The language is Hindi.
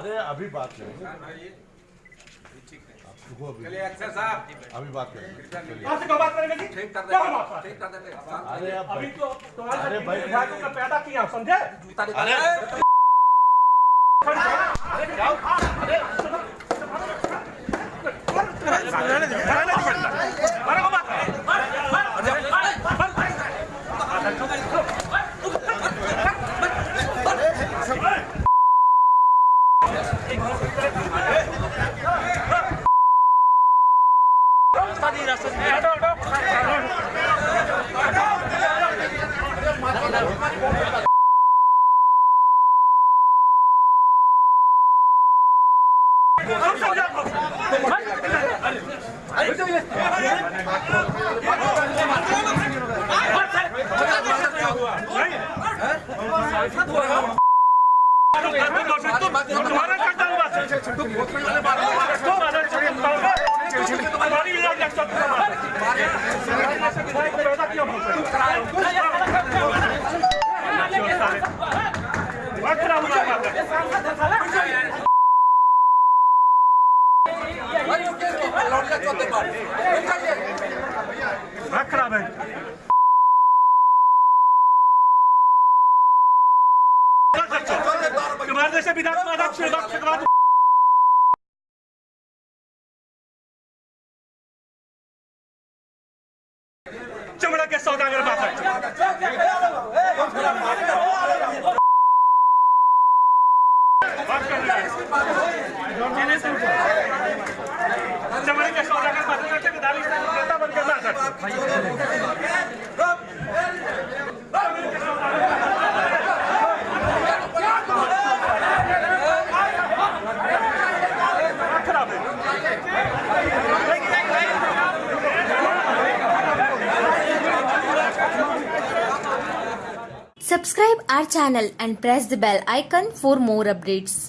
अरे अभी बात करेंगे अभी चलिए अक्षर साहब अभी बात करेंगे चलिए कहाँ से कब बात करेंगे जी ठीक कर क्या देते बात है? ठीक कर देते अरे अब अभी तो तुम्हारे अरे भाई- विधायकों का पैदा किया समझे जूता निकाल अरे अरे जाओ अरे मारो को बात तुम्हारा करता हुआ तुम्हारी इलाज लगता तुम्हारी पैदा क्यों खराब हो लौटिया चौथे पर निकालिए वक्त खराब है चमड़ा के सौदागर बात है बात कर रहे हैं। Subscribe our channel and press the bell icon for more updates.